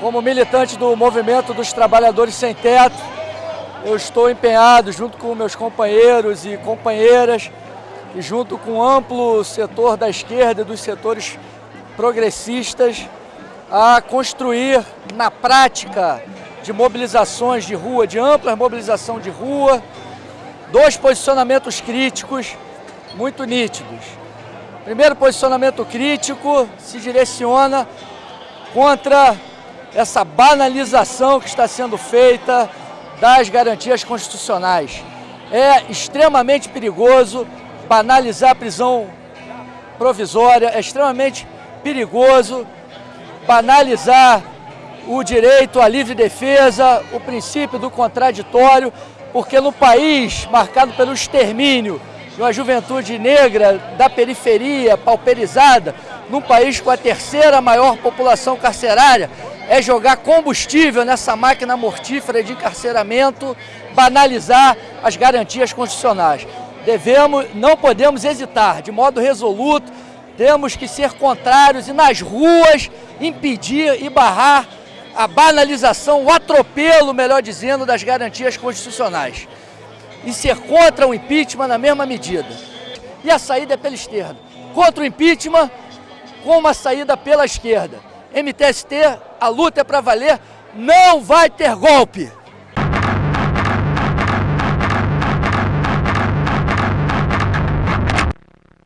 Como militante do movimento dos trabalhadores sem teto, eu estou empenhado junto com meus companheiros e companheiras e junto com o amplo setor da esquerda e dos setores progressistas a construir na prática de mobilizações de rua, de ampla mobilização de rua, dois posicionamentos críticos muito nítidos. Primeiro posicionamento crítico se direciona contra essa banalização que está sendo feita das garantias constitucionais. É extremamente perigoso banalizar a prisão provisória, é extremamente perigoso banalizar o direito à livre defesa, o princípio do contraditório, porque no país marcado pelo extermínio de uma juventude negra da periferia, pauperizada, num país com a terceira maior população carcerária, é jogar combustível nessa máquina mortífera de encarceramento, banalizar as garantias constitucionais. Devemos, não podemos hesitar, de modo resoluto, temos que ser contrários e nas ruas impedir e barrar a banalização, o atropelo, melhor dizendo, das garantias constitucionais. E ser contra o impeachment na mesma medida. E a saída é pela esquerda. Contra o impeachment, com uma saída pela esquerda. MTST, a luta é para valer, não vai ter golpe.